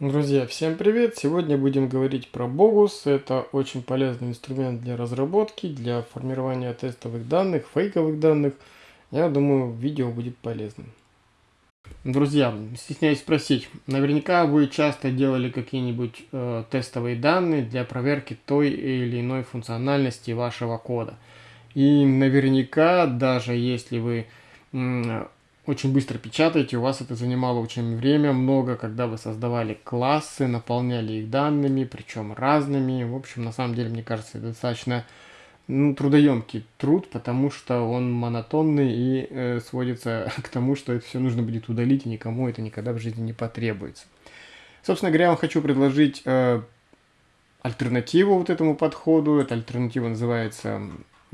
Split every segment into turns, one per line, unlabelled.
Друзья, всем привет! Сегодня будем говорить про Bogus. Это очень полезный инструмент для разработки, для формирования тестовых данных, фейковых данных. Я думаю, видео будет полезным. Друзья, стесняюсь спросить, наверняка вы часто делали какие-нибудь э, тестовые данные для проверки той или иной функциональности вашего кода. И наверняка, даже если вы очень быстро печатаете, у вас это занимало очень время, много, когда вы создавали классы, наполняли их данными, причем разными. В общем, на самом деле, мне кажется, это достаточно ну, трудоемкий труд, потому что он монотонный и э, сводится к тому, что это все нужно будет удалить, и никому это никогда в жизни не потребуется. Собственно говоря, я вам хочу предложить э, альтернативу вот этому подходу. Эта альтернатива называется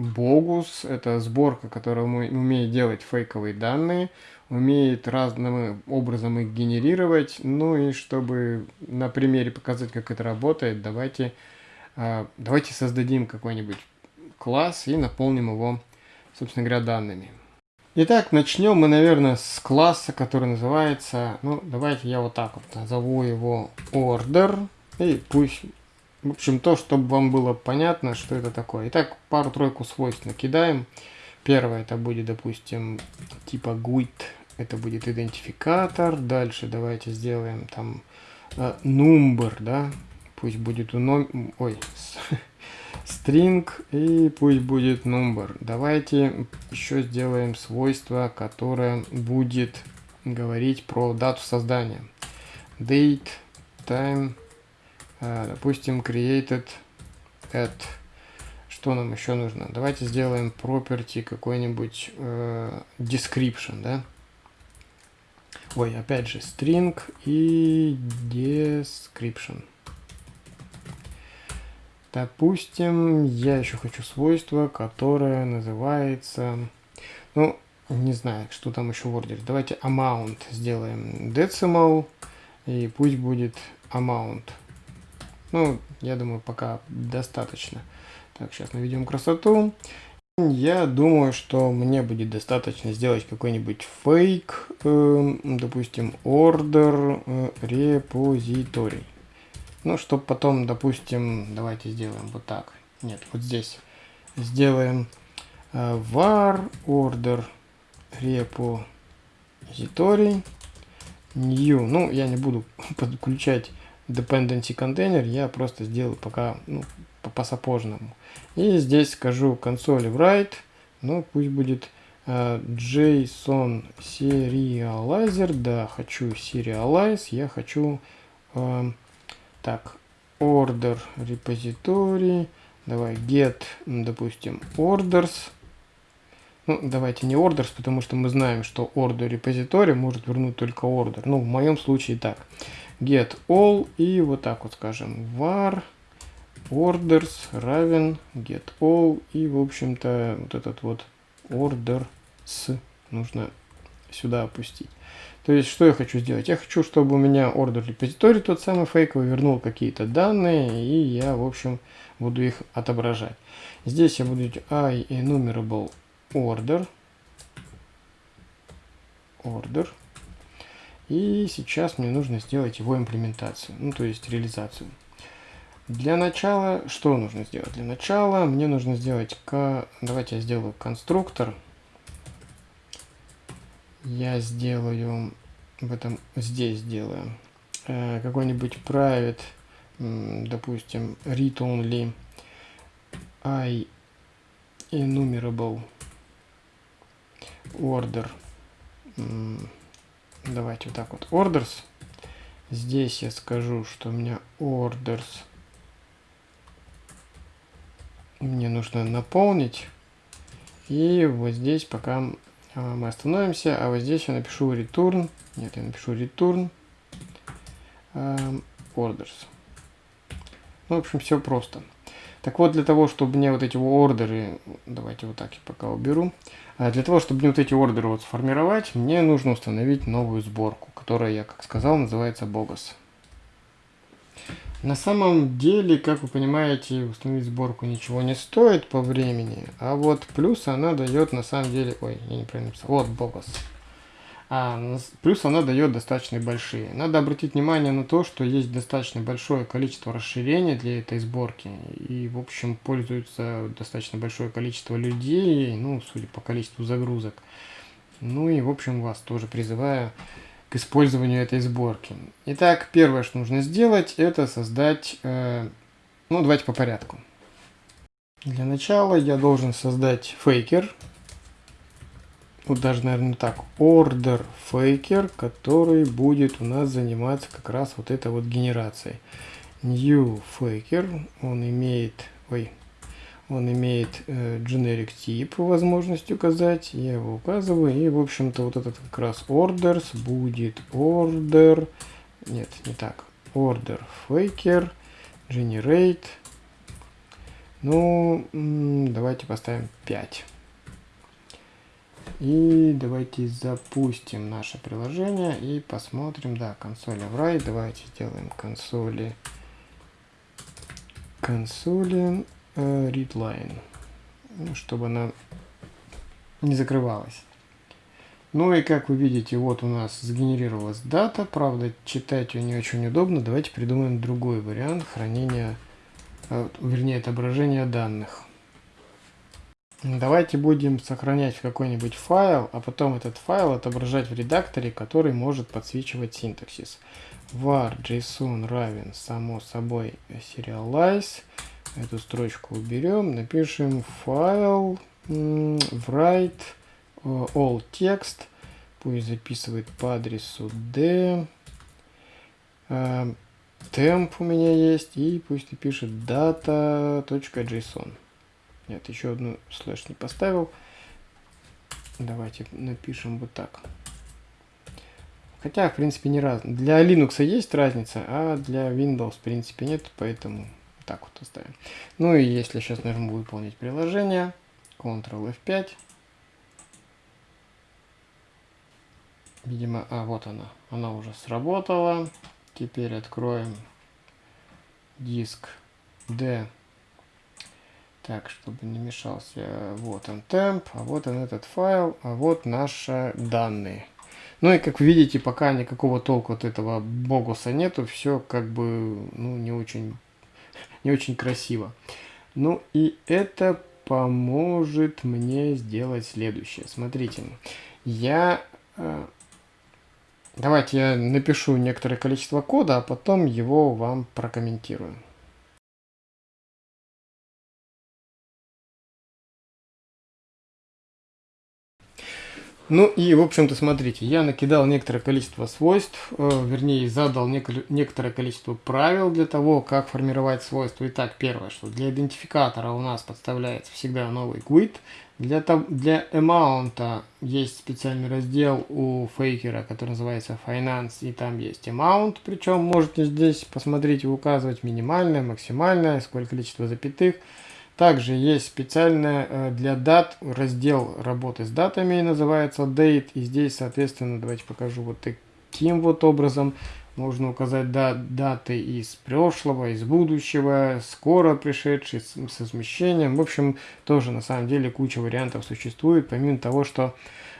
Bogus – это сборка, которая умеет делать фейковые данные, умеет разным образом их генерировать. Ну и чтобы на примере показать, как это работает, давайте, а, давайте создадим какой-нибудь класс и наполним его, собственно говоря, данными. Итак, начнем мы, наверное, с класса, который называется, ну, давайте я вот так вот назову его order, и пусть в общем, то, чтобы вам было понятно, что это такое. Итак, пару-тройку свойств накидаем. Первое, это будет, допустим, типа GUID. Это будет идентификатор. Дальше давайте сделаем там э, number, да. Пусть будет у ном... Ой, string и пусть будет number. Давайте еще сделаем свойство, которое будет говорить про дату создания. Date, time, допустим, created at. Что нам еще нужно? Давайте сделаем property какой-нибудь э, description, да? Ой, опять же, string и description. Допустим, я еще хочу свойство, которое называется, ну, не знаю, что там еще в ордере. Давайте amount сделаем decimal, и пусть будет amount. Ну, я думаю, пока достаточно. Так, сейчас наведем красоту. Я думаю, что мне будет достаточно сделать какой-нибудь фейк, э, допустим, order repository. Ну, чтобы потом, допустим, давайте сделаем вот так. Нет, вот здесь. Сделаем э, var order repository new. Ну, я не буду подключать dependency контейнер я просто сделаю пока ну, по, по сапожному. И здесь скажу консоли write, ну пусть будет uh, JSON serializer, да, хочу serialize, я хочу uh, так, order repository, давай get, допустим, orders, ну, давайте не orders, потому что мы знаем, что order repository может вернуть только order. Ну, в моем случае так get all и вот так вот скажем var orders равен get all и в общем-то вот этот вот order с нужно сюда опустить. То есть, что я хочу сделать? Я хочу, чтобы у меня order репозиторий, тот самый фейковый, вернул какие-то данные, и я, в общем, буду их отображать. Здесь я буду enumerable order, order, и сейчас мне нужно сделать его имплементацию, ну то есть реализацию. Для начала, что нужно сделать? Для начала мне нужно сделать, давайте я сделаю конструктор. Я сделаю, в этом, здесь сделаю, э, какой-нибудь private, допустим, read only i enumerable order Давайте вот так вот. Orders. Здесь я скажу, что у меня orders мне нужно наполнить. И вот здесь пока а, мы остановимся, а вот здесь я напишу return. Нет, я напишу return orders. Ну, в общем, все просто. Так вот, для того, чтобы мне вот эти ордеры, давайте вот так я пока уберу, а для того, чтобы мне вот эти ордеры вот сформировать, мне нужно установить новую сборку, которая, я как сказал, называется Bogus. На самом деле, как вы понимаете, установить сборку ничего не стоит по времени, а вот плюс она дает на самом деле, ой, я неправильно написал, вот Bogus. А плюс она дает достаточно большие. Надо обратить внимание на то, что есть достаточно большое количество расширений для этой сборки. И, в общем, пользуется достаточно большое количество людей, ну, судя по количеству загрузок. Ну и, в общем, вас тоже призываю к использованию этой сборки. Итак, первое, что нужно сделать, это создать... Э, ну, давайте по порядку. Для начала я должен создать фейкер вот даже, наверное, так, order faker, который будет у нас заниматься как раз вот этой вот генерацией. New faker, он имеет, ой, он имеет э, generic тип, возможность указать, я его указываю, и, в общем-то, вот этот как раз orders будет order, нет, не так, order faker, generate, ну, давайте поставим 5. И давайте запустим наше приложение и посмотрим. Да, консоли write. Давайте сделаем консоли консоли э, readline. Ну, чтобы она не закрывалась. Ну и как вы видите, вот у нас сгенерировалась дата. Правда, читать ее не очень удобно. Давайте придумаем другой вариант хранения, э, вернее, отображения данных. Давайте будем сохранять в какой-нибудь файл, а потом этот файл отображать в редакторе, который может подсвечивать синтаксис. var json равен, само собой, serialize. Эту строчку уберем, напишем файл write э, all text. Пусть записывает по адресу d. Э, temp у меня есть, и пусть напишет data.json. Нет, еще одну слэш не поставил. Давайте напишем вот так. Хотя, в принципе, не раз. Для Linux есть разница, а для Windows, в принципе, нет, поэтому так вот оставим. Ну и если сейчас нажму выполнить приложение, Ctrl F5. Видимо, а вот она, она уже сработала. Теперь откроем диск D так, чтобы не мешался. Вот он темп, а вот он этот файл, а вот наши данные. Ну и как видите, пока никакого толку от этого богуса нету, все как бы ну, не очень, не очень красиво. Ну и это поможет мне сделать следующее. Смотрите, я... Э, давайте я напишу некоторое количество кода, а потом его вам прокомментирую. Ну и, в общем-то, смотрите, я накидал некоторое количество свойств, э, вернее, задал нек некоторое количество правил для того, как формировать свойства. Итак, первое, что для идентификатора у нас подставляется всегда новый GUID. Для, для amount есть специальный раздел у фейкера, который называется Finance, и там есть amount, причем можете здесь посмотреть и указывать минимальное, максимальное, сколько количество запятых. Также есть специальный э, для дат раздел работы с датами, называется Date. И здесь, соответственно, давайте покажу вот таким вот образом. Можно указать даты из прошлого, из будущего, скоро пришедшие, с, с измещением. В общем, тоже на самом деле куча вариантов существует, помимо того, что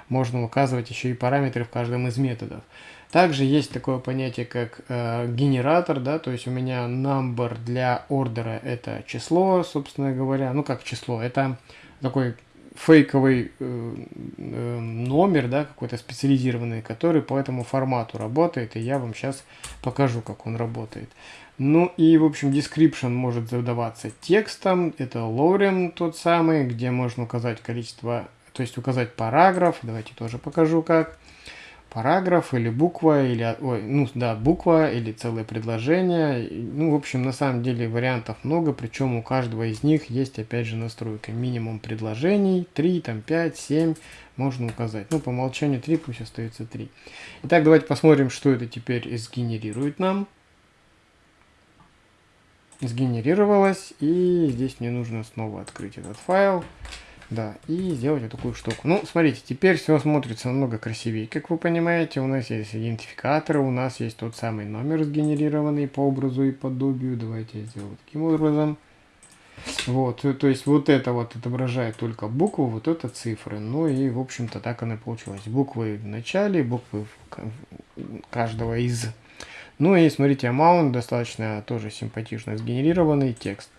можно указывать еще и параметры в каждом из методов. Также есть такое понятие, как э, генератор, да, то есть у меня number для ордера это число, собственно говоря, ну как число, это такой фейковый э, э, номер, да, какой-то специализированный, который по этому формату работает, и я вам сейчас покажу, как он работает. Ну и, в общем, description может задаваться текстом, это lorem тот самый, где можно указать количество, то есть указать параграф, давайте тоже покажу как параграф или буква, или, ой, ну да, буква или целое предложение. Ну, в общем, на самом деле вариантов много, причем у каждого из них есть, опять же, настройка. Минимум предложений, 3, там 5, 7 можно указать. Ну, по умолчанию 3, пусть остается 3. Итак, давайте посмотрим, что это теперь сгенерирует нам. Сгенерировалось, и здесь мне нужно снова открыть этот файл. Да, и сделать вот такую штуку. Ну, смотрите, теперь все смотрится намного красивее. Как вы понимаете, у нас есть идентификаторы, у нас есть тот самый номер сгенерированный по образу и подобию. Давайте я сделаю таким образом. Вот, то есть вот это вот отображает только букву, вот это цифры. Ну и, в общем-то, так оно и получилось. Буквы в начале, буквы каждого из. Ну и смотрите, amount достаточно тоже симпатично сгенерированный текст.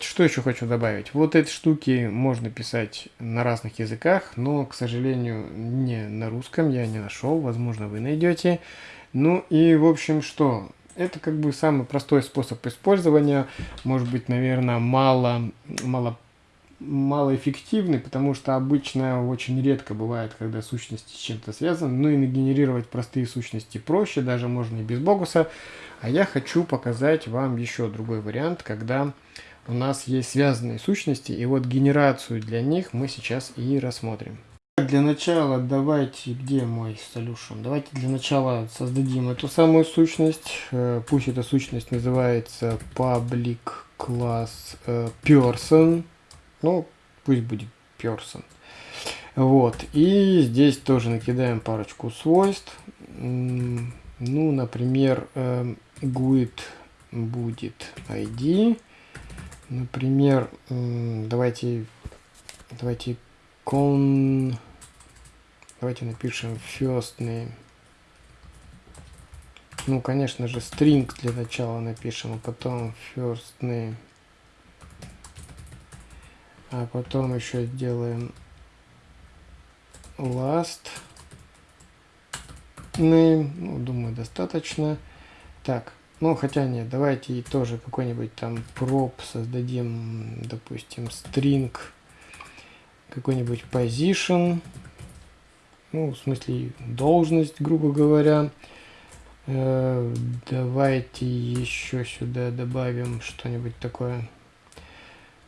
Что еще хочу добавить? Вот эти штуки можно писать на разных языках, но, к сожалению, не на русском я не нашел. Возможно, вы найдете. Ну и, в общем, что? Это как бы самый простой способ использования. Может быть, наверное, мало, мало, малоэффективный, потому что обычно очень редко бывает, когда сущности с чем-то связаны. Ну и нагенерировать простые сущности проще, даже можно и без богуса. А я хочу показать вам еще другой вариант, когда у нас есть связанные сущности, и вот генерацию для них мы сейчас и рассмотрим. Для начала давайте, где мой solution? Давайте для начала создадим эту самую сущность. Э, пусть эта сущность называется public class э, person. Ну, пусть будет person. Вот. И здесь тоже накидаем парочку свойств. Ну, например, э, GUID будет ID. Например, давайте, давайте con, давайте напишем first name. Ну, конечно же, string для начала напишем, а потом first name. А потом еще сделаем last name. Ну, думаю, достаточно. Так, ну, хотя нет, давайте и тоже какой-нибудь там prop создадим, допустим, string, какой-нибудь position, ну, в смысле, должность, грубо говоря. Э, давайте еще сюда добавим что-нибудь такое.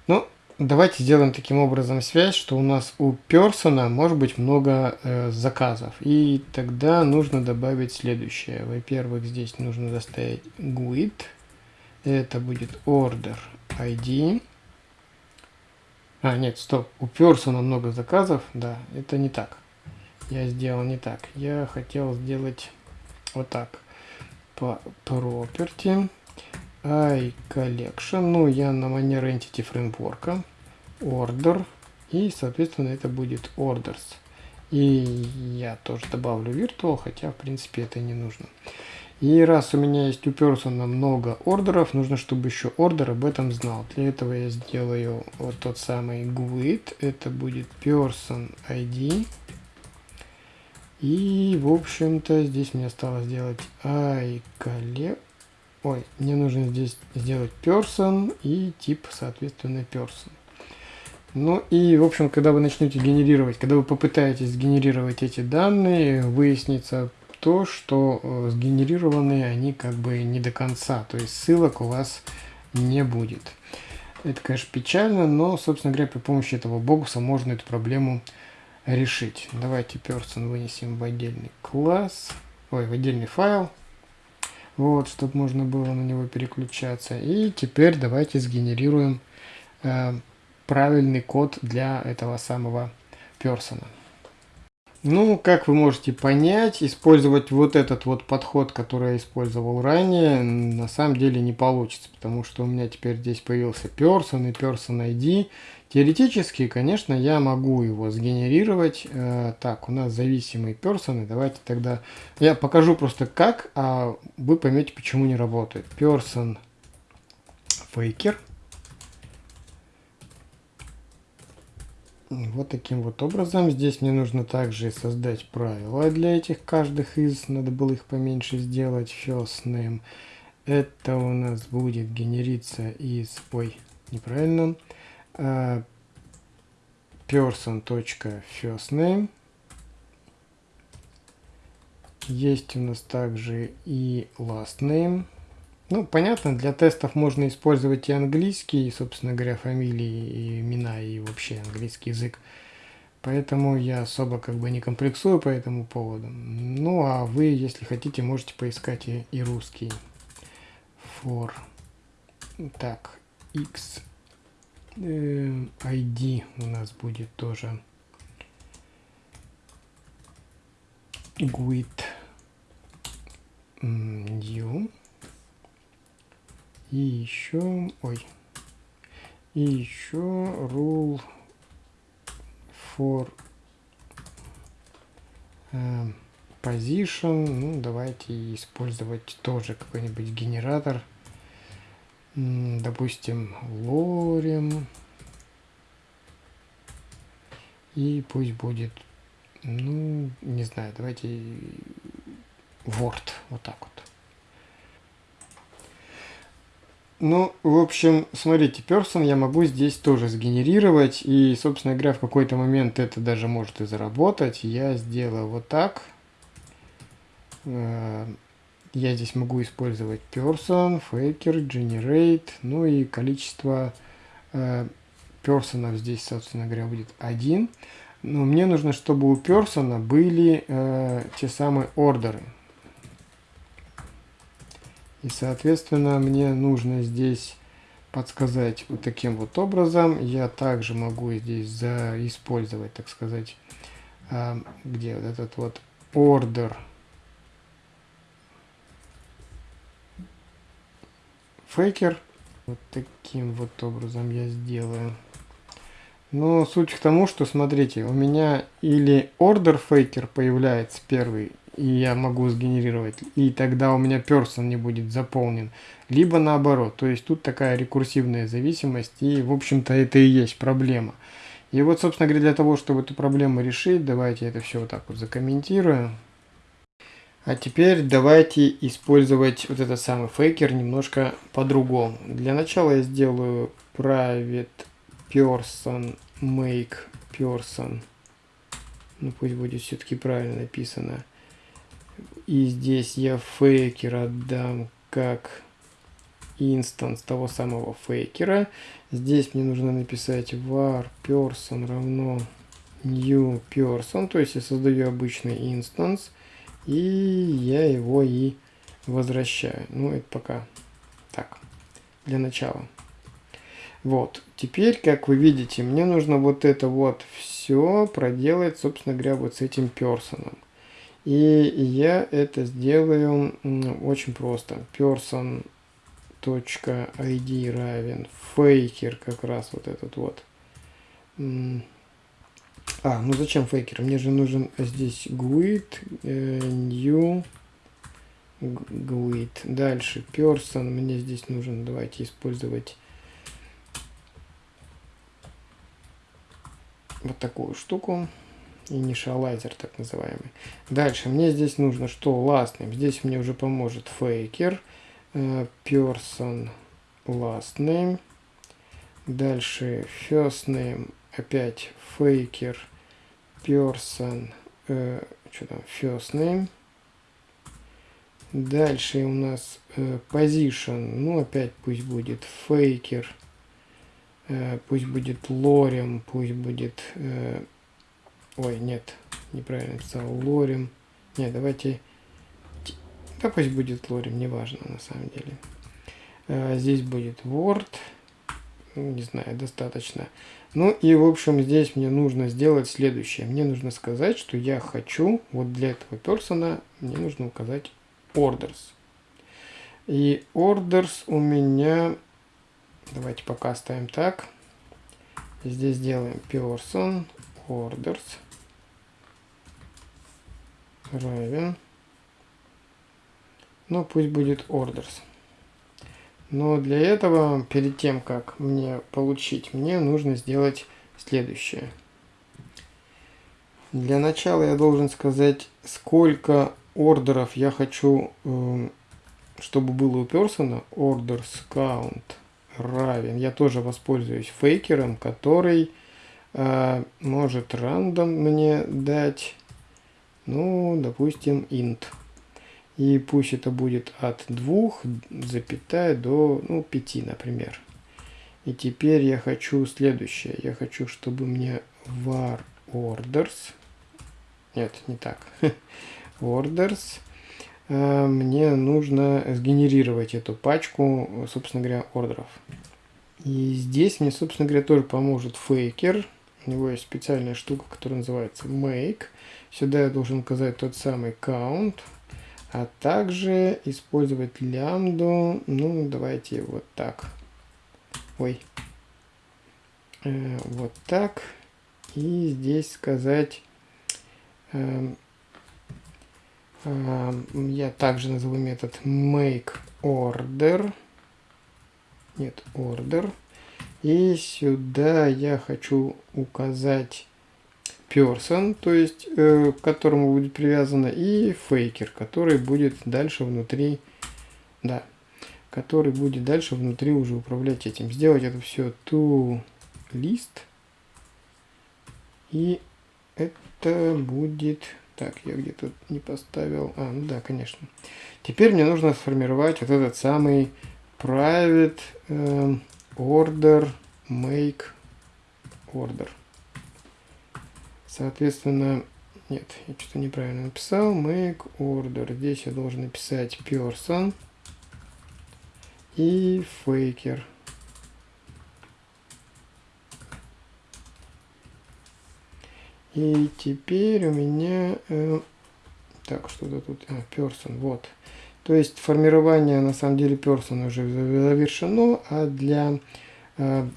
Ну, Давайте сделаем таким образом связь, что у нас у персона может быть много э, заказов. И тогда нужно добавить следующее. Во-первых, здесь нужно доставить GUID. Это будет order ID. А, нет, стоп. У персона много заказов. Да, это не так. Я сделал не так. Я хотел сделать вот так. По property iCollection. Ну, я на манер Entity Framework. Order. И, соответственно, это будет Orders. И я тоже добавлю Virtual, хотя, в принципе, это не нужно. И раз у меня есть у Person много ордеров, нужно, чтобы еще ордер об этом знал. Для этого я сделаю вот тот самый GUID. Это будет Person ID. И, в общем-то, здесь мне осталось сделать iCollect. Ой, мне нужно здесь сделать person и тип, соответственно, person. Ну и, в общем, когда вы начнете генерировать, когда вы попытаетесь сгенерировать эти данные, выяснится то, что э, сгенерированные они как бы не до конца, то есть ссылок у вас не будет. Это, конечно, печально, но, собственно говоря, при помощи этого богуса можно эту проблему решить. Давайте person вынесем в отдельный класс, ой, в отдельный файл. Вот, чтобы можно было на него переключаться. И теперь давайте сгенерируем э, правильный код для этого самого персона. Ну, как вы можете понять, использовать вот этот вот подход, который я использовал ранее, на самом деле не получится, потому что у меня теперь здесь появился person и person ID. Теоретически, конечно, я могу его сгенерировать. Э, так, у нас зависимые персоны. Давайте тогда... Я покажу просто как, а вы поймете, почему не работает. Person faker. Вот таким вот образом. Здесь мне нужно также создать правила для этих каждых из. Надо было их поменьше сделать. First name. Это у нас будет генериться из... Ой, неправильно. Uh, person.firstname. Есть у нас также и last name. Ну, понятно, для тестов можно использовать и английский, собственно говоря, фамилии, и имена, и вообще английский язык. Поэтому я особо как бы не комплексую по этому поводу. Ну, а вы, если хотите, можете поискать и, и русский. For. Так, X. Э, ID у нас будет тоже. GUID. New. И еще, ой, И еще rule for э, position. Ну, давайте использовать тоже какой-нибудь генератор. Допустим, lorem. И пусть будет, ну, не знаю, давайте Word, вот так вот. Ну, в общем, смотрите, person я могу здесь тоже сгенерировать, и, собственно говоря, в какой-то момент это даже может и заработать. Я сделаю вот так. Э, я здесь могу использовать person, faker, generate, ну и количество э, персонов здесь, собственно говоря, будет один. Но мне нужно, чтобы у персона были э, те самые ордеры. И, соответственно, мне нужно здесь подсказать вот таким вот образом. Я также могу здесь использовать, так сказать, э, где вот этот вот order фейкер. Вот таким вот образом я сделаю. Но суть к тому, что смотрите, у меня или order faker появляется первый, и я могу сгенерировать, и тогда у меня person не будет заполнен, либо наоборот. То есть тут такая рекурсивная зависимость, и в общем-то это и есть проблема. И вот, собственно говоря, для того, чтобы эту проблему решить, давайте это все вот так вот закомментирую. А теперь давайте использовать вот этот самый faker немножко по-другому. Для начала я сделаю private person make person. Ну пусть будет все-таки правильно написано. И здесь я faker отдам как instance того самого faker а. Здесь мне нужно написать var person равно new person. То есть я создаю обычный инстанс. И я его и возвращаю. Ну, это пока так, для начала. Вот, теперь, как вы видите, мне нужно вот это вот все проделать, собственно говоря, вот с этим персоном. И я это сделаю очень просто. person.id равен фейкер, как раз вот этот вот. А, ну зачем фейкер? Мне же нужен здесь GUID, э, new GUID. Дальше person. Мне здесь нужен, давайте использовать вот такую штуку. Initializer, так называемый. Дальше мне здесь нужно что? Last name. Здесь мне уже поможет faker. Э, person last name. Дальше first name опять faker person э, что там first name дальше у нас э, position ну опять пусть будет faker э, пусть будет lorem пусть будет э, ой нет неправильно написал lorem нет давайте да пусть будет lorem неважно на самом деле э, здесь будет word ну, не знаю достаточно ну и в общем здесь мне нужно сделать следующее. Мне нужно сказать, что я хочу, вот для этого персона мне нужно указать orders. И orders у меня, давайте пока оставим так. Здесь делаем person orders равен. Ну пусть будет orders. Но для этого, перед тем, как мне получить, мне нужно сделать следующее. Для начала я должен сказать, сколько ордеров я хочу, эм, чтобы было у персона. Orders count равен. Я тоже воспользуюсь фейкером, который э, может рандом мне дать, ну, допустим, int. И пусть это будет от 2, запятая до ну, 5, например. И теперь я хочу следующее. Я хочу, чтобы мне var orders, нет, не так, orders, э, мне нужно сгенерировать эту пачку, собственно говоря, ордеров. И здесь мне, собственно говоря, тоже поможет фейкер. У него есть специальная штука, которая называется make. Сюда я должен указать тот самый count а также использовать лямбду, ну давайте вот так. Ой, э, вот так. И здесь сказать, э, э, я также назову метод make order. Нет, order. И сюда я хочу указать person, то есть э, к которому будет привязано, и faker, который будет дальше внутри, да, который будет дальше внутри уже управлять этим. Сделать это все to list. И это будет... Так, я где-то не поставил... А, ну да, конечно. Теперь мне нужно сформировать вот этот самый private э, order make order. Соответственно, нет, я что-то неправильно написал. Make order. Здесь я должен написать person и faker. И теперь у меня... Э, так, что-то тут... А, person, вот. То есть формирование на самом деле person уже завершено, а для э,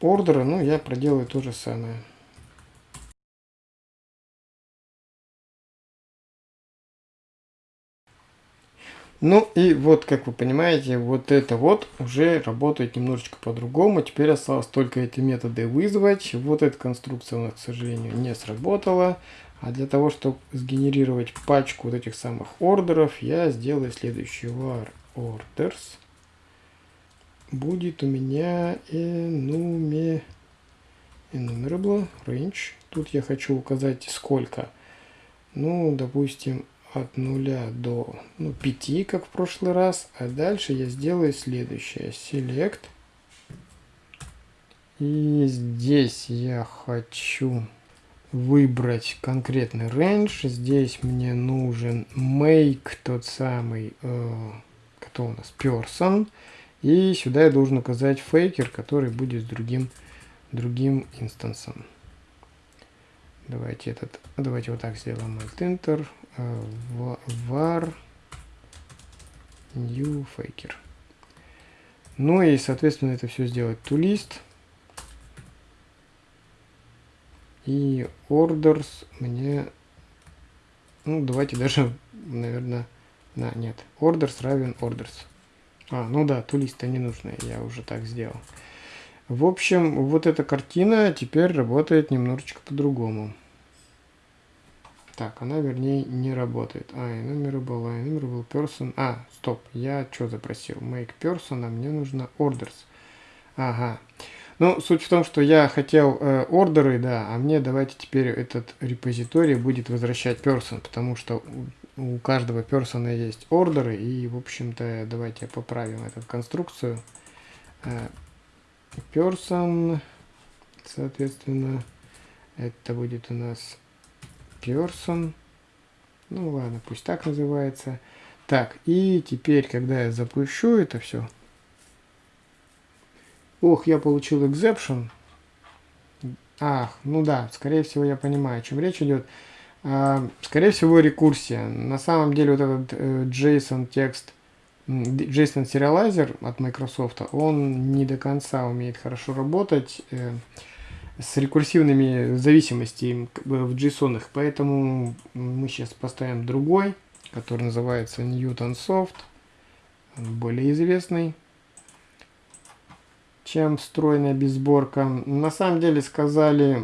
ордера, ну, я проделаю то же самое. Ну и вот, как вы понимаете, вот это вот уже работает немножечко по-другому. Теперь осталось только эти методы вызвать. Вот эта конструкция у нас, к сожалению, не сработала. А для того, чтобы сгенерировать пачку вот этих самых ордеров, я сделаю следующий var orders. Будет у меня enume, enumerable range. Тут я хочу указать сколько. Ну, допустим, от 0 до ну, 5, как в прошлый раз. А дальше я сделаю следующее. Select. И здесь я хочу выбрать конкретный range. Здесь мне нужен make, тот самый, э, кто у нас, person. И сюда я должен указать faker, который будет с другим, другим инстансом. Давайте этот, давайте вот так сделаем Alt Enter, э, var new faker. Ну и, соответственно, это все сделать to list. И orders мне, ну, давайте даже, наверное, на, нет, orders равен orders. А, ну да, list не нужно, я уже так сделал. В общем, вот эта картина теперь работает немножечко по-другому. Так, она, вернее, не работает. А, enumerable, а, enumerable person. А, стоп, я что запросил? Make person, а мне нужно orders. Ага. Ну, суть в том, что я хотел э, ордеры, да, а мне давайте теперь этот репозиторий будет возвращать person, потому что у, у каждого персона есть ордеры, и, в общем-то, давайте поправим эту конструкцию. Э, person, соответственно, это будет у нас person. Ну ладно, пусть так называется. Так, и теперь, когда я запущу это все. Ох, я получил exception. Ах, ну да, скорее всего я понимаю, о чем речь идет. А, скорее всего рекурсия. На самом деле вот этот э, JSON текст JSON Serializer от Microsoft, он не до конца умеет хорошо работать э, с рекурсивными зависимостями в JSON, поэтому мы сейчас поставим другой, который называется Newton Soft, более известный, чем встроенная безсборка. На самом деле сказали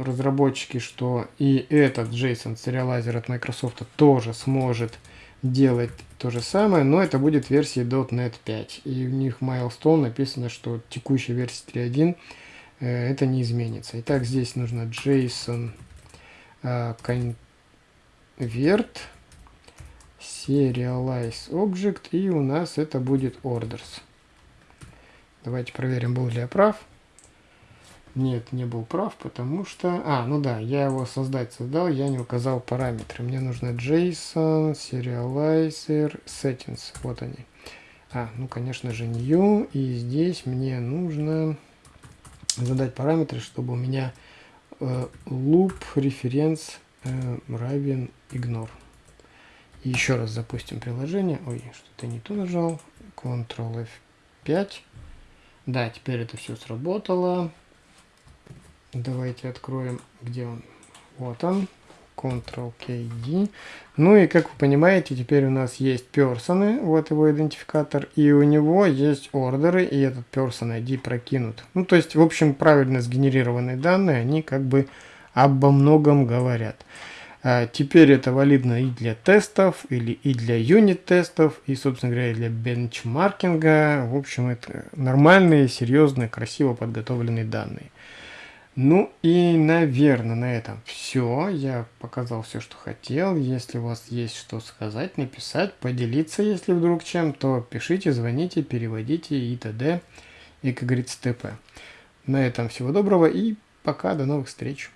разработчики, что и этот JSON Serializer от Microsoft тоже сможет делать то же самое, но это будет версии .NET 5. И у них milestone написано, что текущая версия 3.1 э, это не изменится. Итак, здесь нужно JSON convert serialize object и у нас это будет orders. Давайте проверим, был ли я прав. Нет, не был прав, потому что... А, ну да, я его создать создал, я не указал параметры. Мне нужно JSON, Serializer, Settings. Вот они. А, ну, конечно же, New. И здесь мне нужно задать параметры, чтобы у меня э, loop reference э, равен ignore. И еще раз запустим приложение. Ой, что-то не то нажал. Ctrl F5. Да, теперь это все сработало. Давайте откроем, где он. Вот он. Ctrl-KD. Ну и как вы понимаете, теперь у нас есть персоны, вот его идентификатор, и у него есть ордеры, и этот person ID прокинут. Ну то есть, в общем, правильно сгенерированные данные, они как бы обо многом говорят. А теперь это валидно и для тестов, или и для юнит-тестов, и, собственно говоря, и для бенчмаркинга. В общем, это нормальные, серьезные, красиво подготовленные данные. Ну и, наверное, на этом все. Я показал все, что хотел. Если у вас есть что сказать, написать, поделиться, если вдруг чем, то пишите, звоните, переводите и т.д. И, как говорится, т.п. На этом всего доброго и пока, до новых встреч.